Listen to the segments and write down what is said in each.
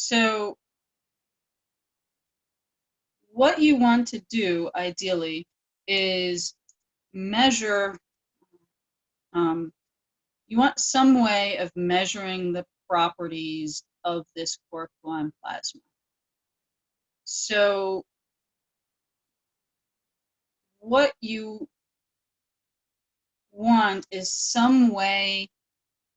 So what you want to do ideally is measure, um, you want some way of measuring the properties of this quark gluon plasma. So what you want is some way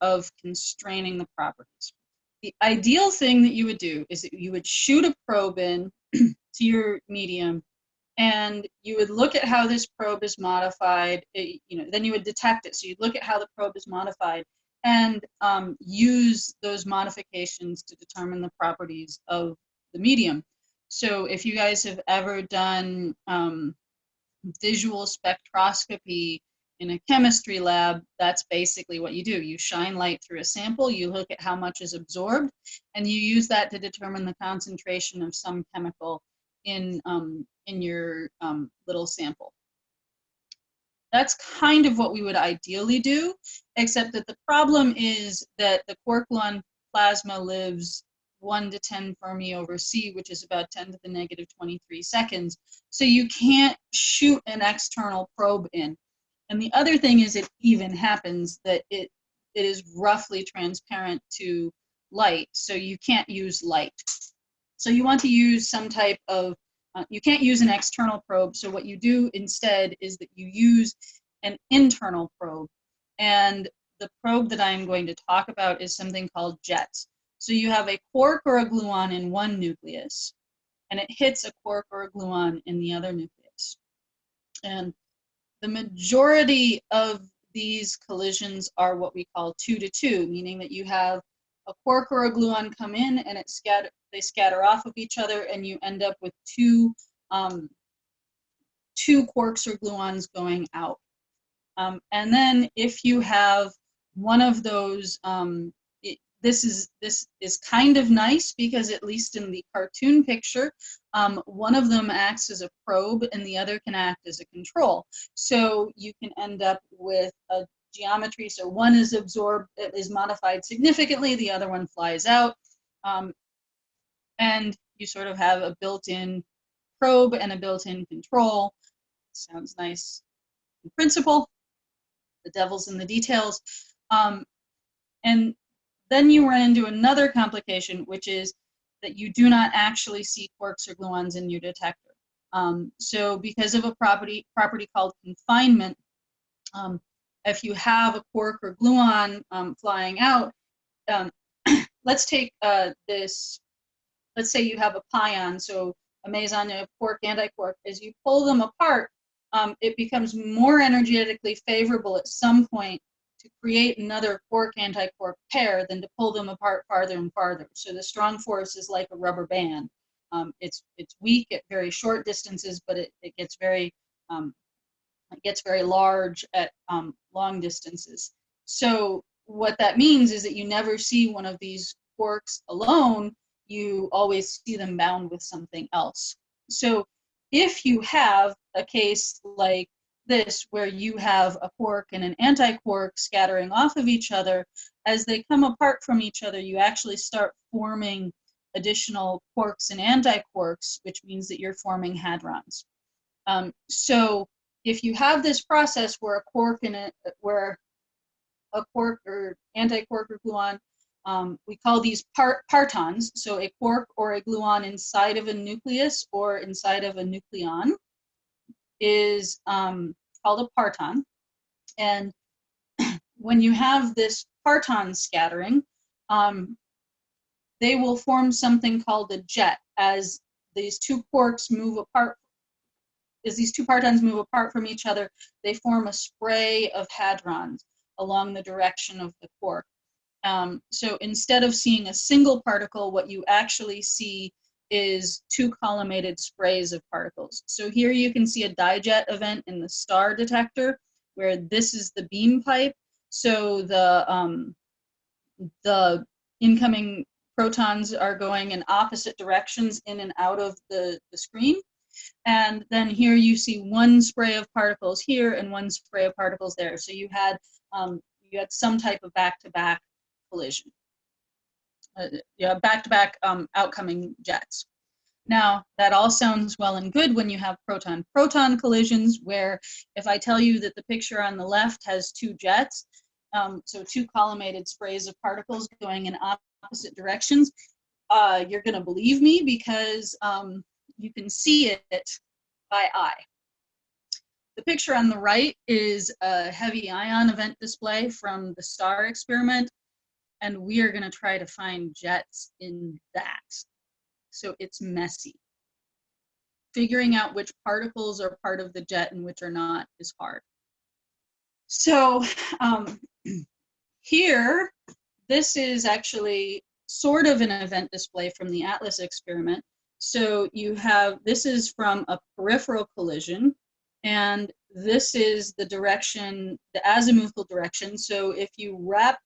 of constraining the properties. The ideal thing that you would do is that you would shoot a probe in to your medium and you would look at how this probe is modified, it, you know, then you would detect it. So you'd look at how the probe is modified and um, use those modifications to determine the properties of the medium. So if you guys have ever done um, visual spectroscopy in a chemistry lab, that's basically what you do. You shine light through a sample, you look at how much is absorbed, and you use that to determine the concentration of some chemical in, um, in your um, little sample. That's kind of what we would ideally do, except that the problem is that the quark gluon plasma lives 1 to 10 Fermi over C, which is about 10 to the negative 23 seconds. So you can't shoot an external probe in. And the other thing is it even happens that it, it is roughly transparent to light, so you can't use light. So you want to use some type of, uh, you can't use an external probe, so what you do instead is that you use an internal probe. And the probe that I'm going to talk about is something called JETS. So you have a quark or a gluon in one nucleus, and it hits a quark or a gluon in the other nucleus. And the majority of these collisions are what we call two to two, meaning that you have a quark or a gluon come in and it scatter, they scatter off of each other and you end up with two, um, two quarks or gluons going out. Um, and then if you have one of those um, this is this is kind of nice because at least in the cartoon picture, um, one of them acts as a probe and the other can act as a control. So you can end up with a geometry. So one is absorbed, is modified significantly, the other one flies out. Um, and you sort of have a built-in probe and a built-in control. Sounds nice in principle. The devil's in the details. Um, and then you run into another complication, which is that you do not actually see quarks or gluons in your detector. Um, so because of a property, property called confinement, um, if you have a quark or gluon um, flying out, um, let's take uh, this, let's say you have a pion, so a meson, a quark, anti-quark. as you pull them apart, um, it becomes more energetically favorable at some point to create another quark antiquark pair than to pull them apart farther and farther. So the strong force is like a rubber band. Um, it's it's weak at very short distances, but it, it gets very um, it gets very large at um, long distances. So what that means is that you never see one of these quarks alone. You always see them bound with something else. So if you have a case like this where you have a quark and an antiquark scattering off of each other, as they come apart from each other, you actually start forming additional quarks and antiquarks, which means that you're forming hadrons. Um, so if you have this process where a quark and a, where a quark or antiquark or gluon, um, we call these part, partons, so a quark or a gluon inside of a nucleus or inside of a nucleon, is um, called a parton. And when you have this parton scattering, um, they will form something called a jet as these two quarks move apart. As these two partons move apart from each other, they form a spray of hadrons along the direction of the quark. Um, so instead of seeing a single particle, what you actually see is two collimated sprays of particles. So here you can see a dijet event in the STAR detector where this is the beam pipe. So the, um, the incoming protons are going in opposite directions in and out of the, the screen. And then here you see one spray of particles here and one spray of particles there. So you had, um, you had some type of back-to-back -back collision. Uh, back-to-back um, outcoming jets. Now, that all sounds well and good when you have proton-proton collisions, where if I tell you that the picture on the left has two jets, um, so two collimated sprays of particles going in opposite directions, uh, you're going to believe me because um, you can see it by eye. The picture on the right is a heavy ion event display from the STAR experiment, and we are going to try to find jets in that. So it's messy. Figuring out which particles are part of the jet and which are not is hard. So um, here, this is actually sort of an event display from the ATLAS experiment. So you have, this is from a peripheral collision, and this is the direction, the azimuthal direction. So if you wrap,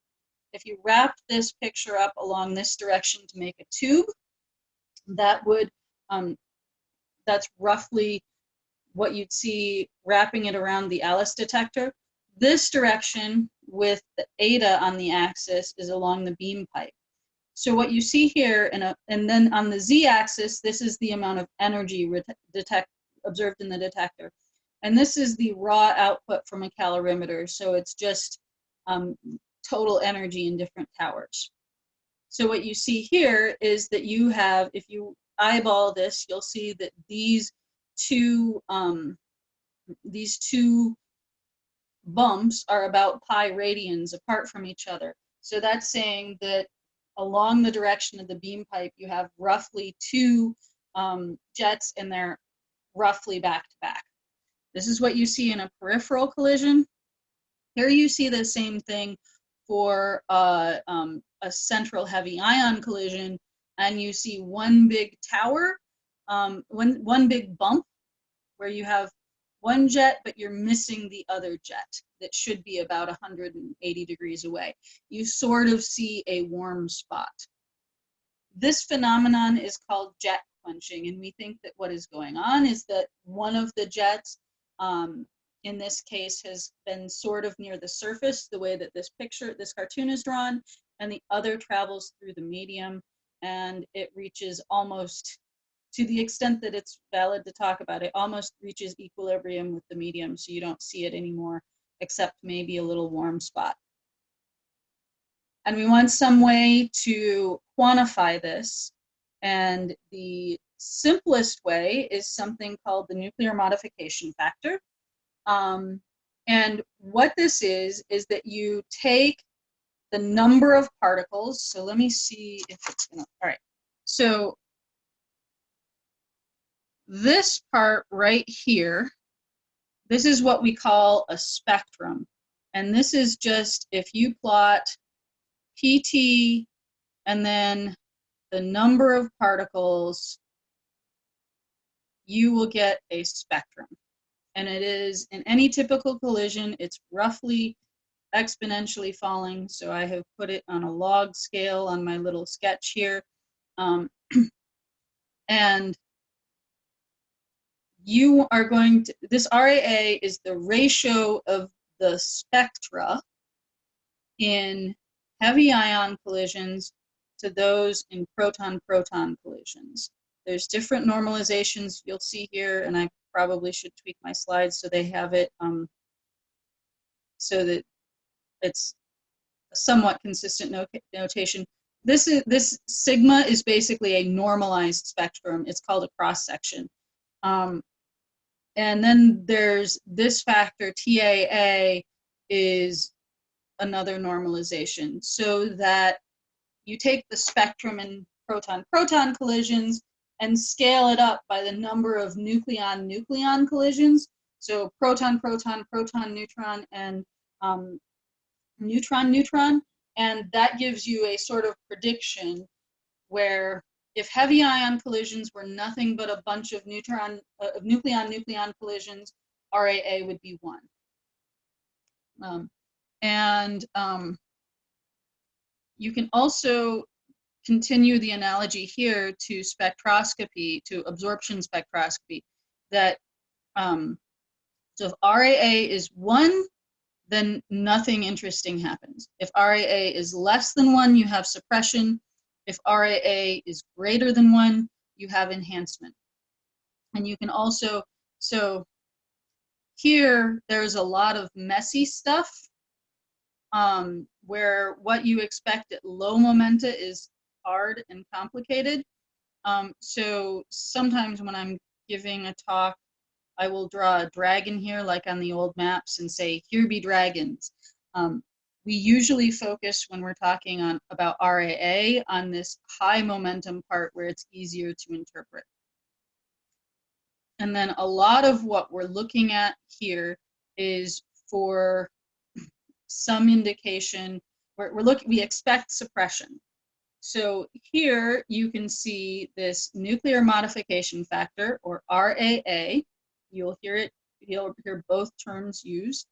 if you wrap this picture up along this direction to make a tube, that would, um, that's roughly what you'd see wrapping it around the ALICE detector. This direction with the eta on the axis is along the beam pipe. So what you see here, a, and then on the z-axis, this is the amount of energy detect, observed in the detector. And this is the raw output from a calorimeter. So it's just um, total energy in different towers. So what you see here is that you have, if you eyeball this, you'll see that these two, um, these two bumps are about pi radians apart from each other. So that's saying that along the direction of the beam pipe, you have roughly two um, jets and they're roughly back to back. This is what you see in a peripheral collision. Here you see the same thing for uh, um, a central heavy ion collision and you see one big tower, um, one, one big bump where you have one jet, but you're missing the other jet that should be about 180 degrees away. You sort of see a warm spot. This phenomenon is called jet quenching, and we think that what is going on is that one of the jets, um, in this case, has been sort of near the surface, the way that this picture, this cartoon is drawn, and the other travels through the medium, and it reaches almost to the extent that it's valid to talk about, it almost reaches equilibrium with the medium, so you don't see it anymore, except maybe a little warm spot. And we want some way to quantify this. And the simplest way is something called the nuclear modification factor. Um, and what this is, is that you take the number of particles. So let me see if it's gonna, all right. So this part right here, this is what we call a spectrum. And this is just if you plot PT and then the number of particles, you will get a spectrum. And it is, in any typical collision, it's roughly exponentially falling. So I have put it on a log scale on my little sketch here. Um, and you are going to, this RAA is the ratio of the spectra in heavy ion collisions to those in proton-proton collisions. There's different normalizations you'll see here, and I probably should tweak my slides so they have it um, so that it's a somewhat consistent not notation. This is this sigma is basically a normalized spectrum. It's called a cross section. Um, and then there's this factor, TAA, is another normalization so that you take the spectrum in proton-proton collisions and scale it up by the number of nucleon-nucleon collisions. So proton, proton, proton, neutron, and um, neutron, neutron. And that gives you a sort of prediction where if heavy ion collisions were nothing but a bunch of neutron, uh, of nucleon-nucleon collisions, RAA would be one. Um, and um, you can also continue the analogy here to spectroscopy, to absorption spectroscopy, that um, so if RAA is one, then nothing interesting happens. If RAA is less than one, you have suppression. If RAA is greater than one, you have enhancement. And you can also, so here, there's a lot of messy stuff um, where what you expect at low momenta is hard and complicated. Um, so sometimes when I'm giving a talk, I will draw a dragon here, like on the old maps, and say, here be dragons. Um, we usually focus when we're talking on about RAA on this high momentum part where it's easier to interpret. And then a lot of what we're looking at here is for some indication, we're, we're looking, we expect suppression. So here you can see this nuclear modification factor or RAA. You'll hear it, you'll hear both terms used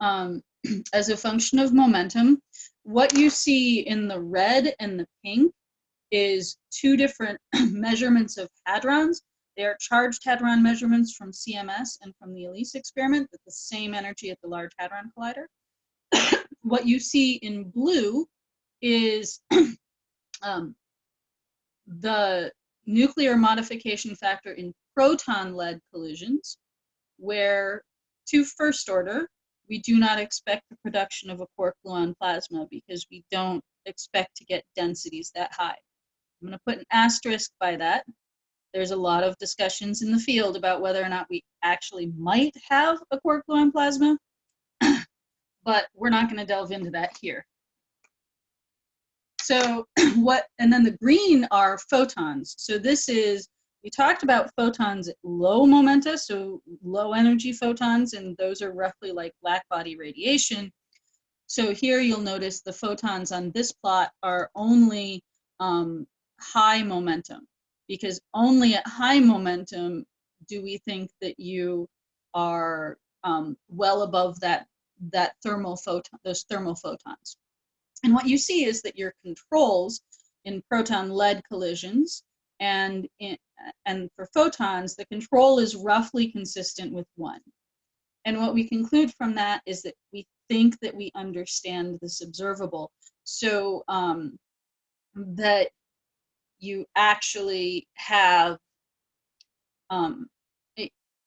um, as a function of momentum. What you see in the red and the pink is two different measurements of hadrons. They are charged hadron measurements from CMS and from the ALICE experiment at the same energy at the Large Hadron Collider. what you see in blue is um, the nuclear modification factor in proton-lead collisions, where to first order, we do not expect the production of a quark gluon plasma because we don't expect to get densities that high. I'm going to put an asterisk by that. There's a lot of discussions in the field about whether or not we actually might have a quark gluon plasma, but we're not going to delve into that here. So what, and then the green are photons. So this is, we talked about photons at low momenta, so low energy photons, and those are roughly like black body radiation. So here you'll notice the photons on this plot are only um, high momentum, because only at high momentum do we think that you are um, well above that that thermal photon, those thermal photons. And what you see is that your controls in proton-lead collisions and, in, and for photons, the control is roughly consistent with one. And what we conclude from that is that we think that we understand this observable. So um, that you actually have, um,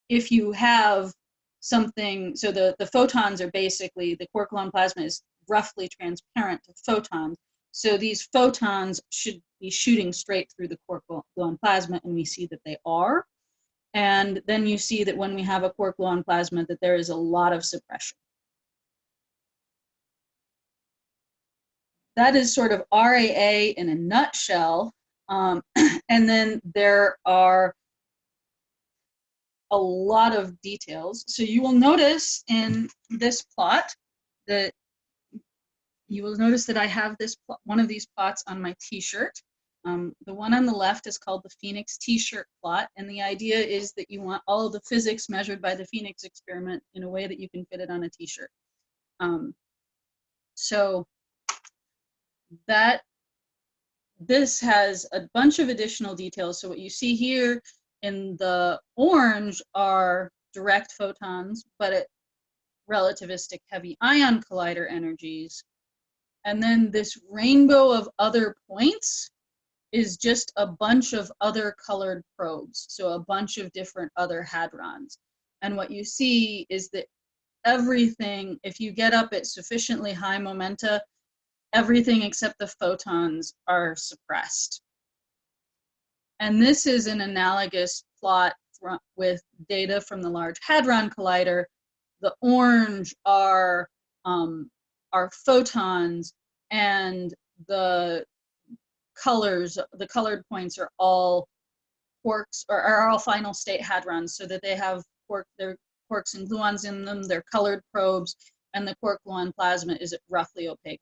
if you have something, so the, the photons are basically, the quark gluon plasma is roughly transparent to photons. So these photons should be shooting straight through the quark gluon plasma, and we see that they are. And then you see that when we have a quark gluon plasma, that there is a lot of suppression. That is sort of RAA in a nutshell. Um, and then there are a lot of details. So you will notice in this plot that you will notice that I have this one of these plots on my t-shirt. Um, the one on the left is called the PHENIX t-shirt plot, and the idea is that you want all the physics measured by the PHENIX experiment in a way that you can fit it on a t-shirt. Um, so that this has a bunch of additional details. So what you see here in the orange are direct photons, but at relativistic heavy ion collider energies. And then this rainbow of other points is just a bunch of other colored probes. So a bunch of different other hadrons. And what you see is that everything, if you get up at sufficiently high momenta, everything except the photons are suppressed. And this is an analogous plot with data from the Large Hadron Collider. The orange are um, are photons and the colors, the colored points are all quarks or are all final state hadrons so that they have quark, their quarks and gluons in them, they're colored probes, and the quark gluon plasma is roughly opaque.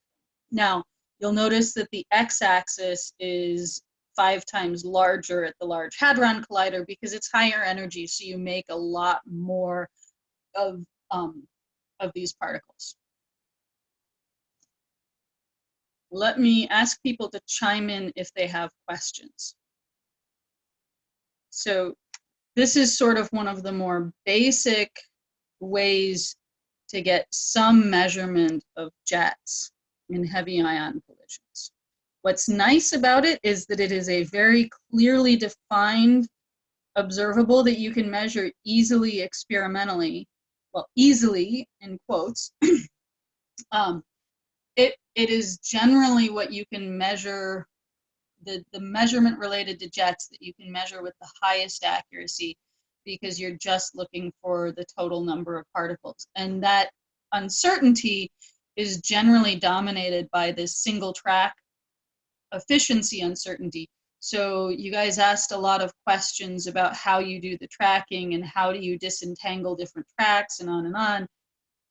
Now, you'll notice that the x-axis is five times larger at the Large Hadron Collider because it's higher energy, so you make a lot more of, um, of these particles. Let me ask people to chime in if they have questions. So this is sort of one of the more basic ways to get some measurement of jets in heavy ion collisions. What's nice about it is that it is a very clearly defined observable that you can measure easily experimentally. Well, easily in quotes. um, it, it is generally what you can measure, the, the measurement related to jets that you can measure with the highest accuracy because you're just looking for the total number of particles. And that uncertainty is generally dominated by this single track efficiency uncertainty. So you guys asked a lot of questions about how you do the tracking and how do you disentangle different tracks and on and on.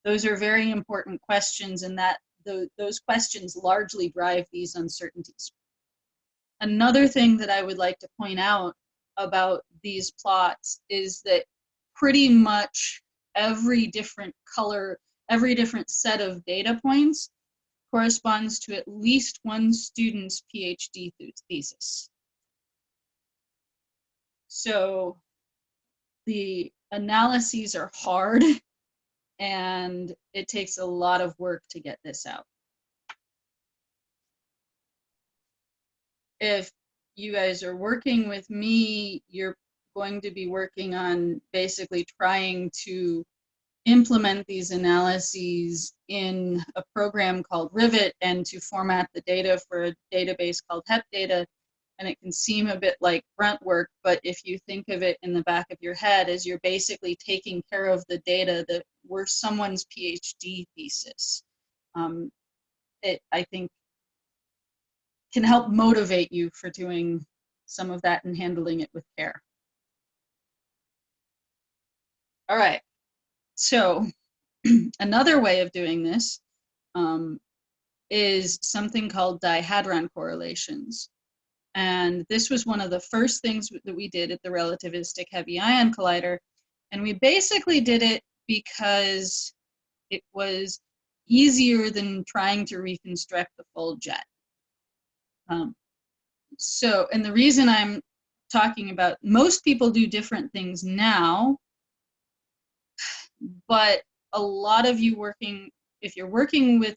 Those are very important questions and that the, those questions largely drive these uncertainties. Another thing that I would like to point out about these plots is that pretty much every different color, every different set of data points corresponds to at least one student's PhD thesis. So the analyses are hard and it takes a lot of work to get this out. If you guys are working with me, you're going to be working on basically trying to implement these analyses in a program called Rivet and to format the data for a database called HepData. And it can seem a bit like grunt work, but if you think of it in the back of your head as you're basically taking care of the data that were someone's PhD thesis, um, it, I think, can help motivate you for doing some of that and handling it with care. All right, so another way of doing this um, is something called dihadron correlations. And this was one of the first things that we did at the Relativistic Heavy Ion Collider. And we basically did it because it was easier than trying to reconstruct the full jet. Um, so, and the reason I'm talking about, most people do different things now, but a lot of you working, if you're working with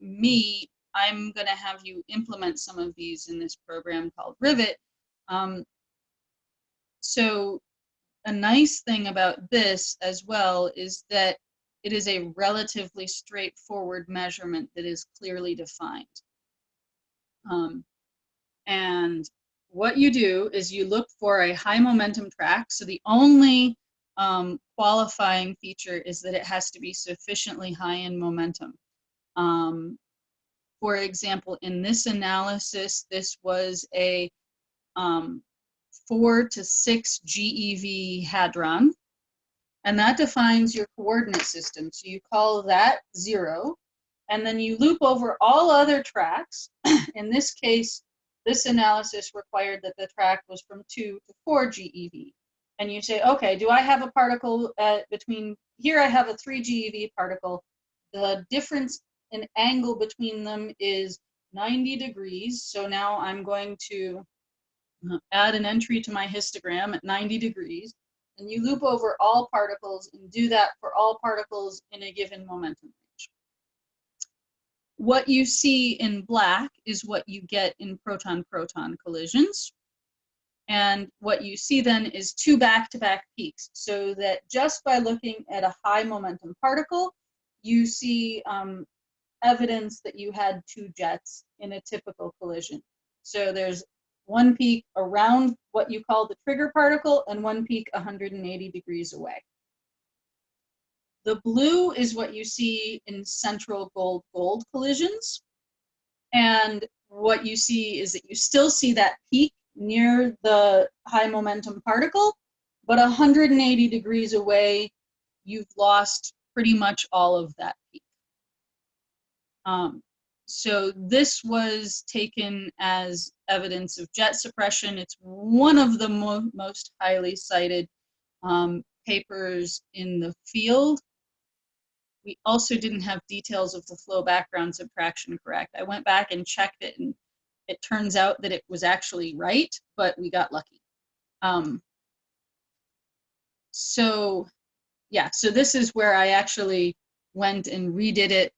me, I'm going to have you implement some of these in this program called Rivet. Um, so a nice thing about this as well is that it is a relatively straightforward measurement that is clearly defined. Um, and what you do is you look for a high momentum track. So the only um, qualifying feature is that it has to be sufficiently high in momentum. Um, for example, in this analysis, this was a um, four to six GeV hadron, and that defines your coordinate system. So you call that zero, and then you loop over all other tracks. in this case, this analysis required that the track was from two to four GeV. And you say, okay, do I have a particle at between, here I have a three GeV particle. The difference in angle between them is 90 degrees. So now I'm going to add an entry to my histogram at 90 degrees. And you loop over all particles and do that for all particles in a given momentum. Range. What you see in black is what you get in proton-proton collisions. And what you see then is two back-to-back -back peaks, so that just by looking at a high momentum particle, you see um, evidence that you had two jets in a typical collision. So there's one peak around what you call the trigger particle and one peak 180 degrees away. The blue is what you see in central gold-gold collisions. And what you see is that you still see that peak near the high momentum particle, but 180 degrees away, you've lost pretty much all of that peak. Um, so this was taken as evidence of jet suppression. It's one of the mo most highly cited um, papers in the field. We also didn't have details of the flow background subtraction correct. I went back and checked it and it turns out that it was actually right, but we got lucky. Um, so yeah, so this is where I actually went and redid it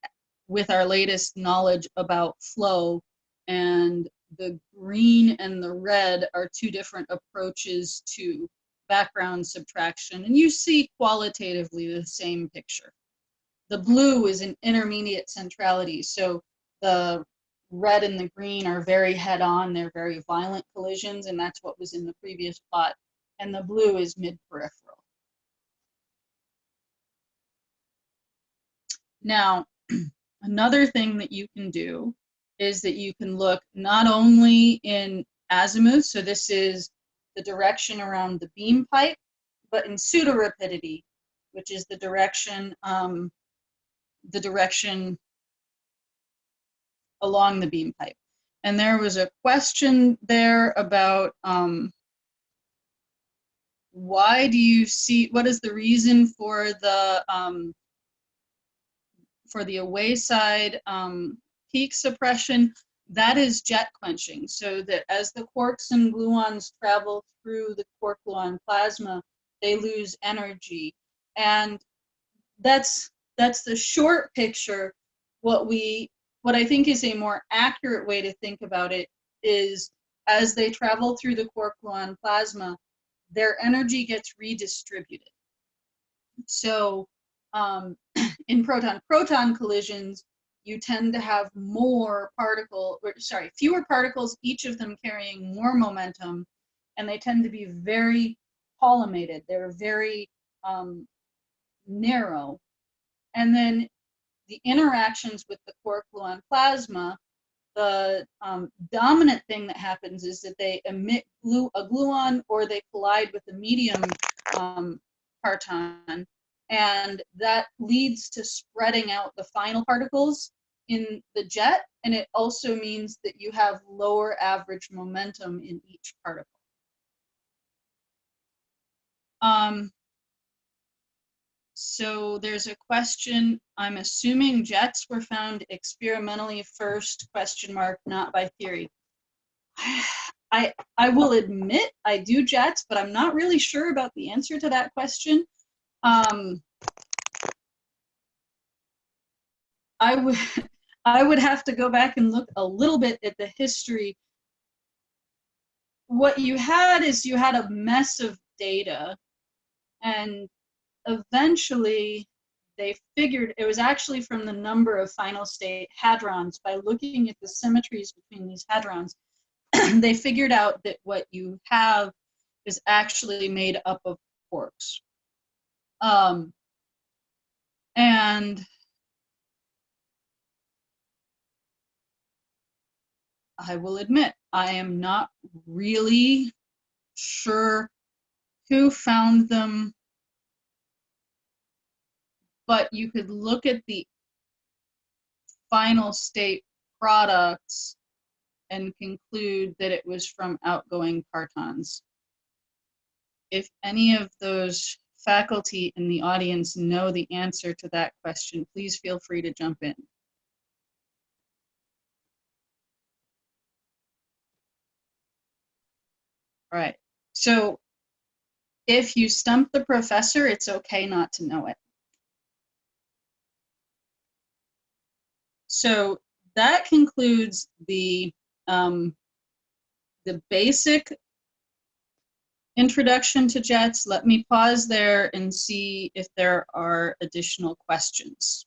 with our latest knowledge about flow and the green and the red are two different approaches to background subtraction, and you see qualitatively the same picture. The blue is an intermediate centrality, so the red and the green are very head-on, they're very violent collisions, and that's what was in the previous plot. And the blue is mid-peripheral. Now, another thing that you can do is that you can look not only in azimuth, so this is the direction around the beam pipe, but in pseudo-rapidity, which is the direction, um, the direction along the beam pipe. And there was a question there about um, why do you see, what is the reason for the, um, for the away side um, peak suppression? That is jet quenching, so that as the quarks and gluons travel through the quark gluon plasma, they lose energy. And that's that's the short picture. What we what I think is a more accurate way to think about it is as they travel through the quark gluon plasma, their energy gets redistributed. So um, in proton-proton collisions, you tend to have more particle, or, sorry, fewer particles, each of them carrying more momentum, and they tend to be very collimated. They're very um, narrow. And then the interactions with the quark gluon plasma, the um, dominant thing that happens is that they emit glue, a gluon or they collide with a medium um, parton, and that leads to spreading out the final particles in the jet, and it also means that you have lower average momentum in each particle. Um, so there's a question, I'm assuming jets were found experimentally first, question mark, not by theory. I, I will admit I do jets, but I'm not really sure about the answer to that question. Um, I would, I would have to go back and look a little bit at the history. What you had is you had a mess of data and eventually they figured it was actually from the number of final state hadrons by looking at the symmetries between these hadrons they figured out that what you have is actually made up of quarks um, and I will admit I am not really sure who found them but you could look at the final state products and conclude that it was from outgoing partons. If any of those faculty in the audience know the answer to that question, please feel free to jump in. All right, so if you stump the professor, it's okay not to know it. So that concludes the um, the basic introduction to jets. Let me pause there and see if there are additional questions.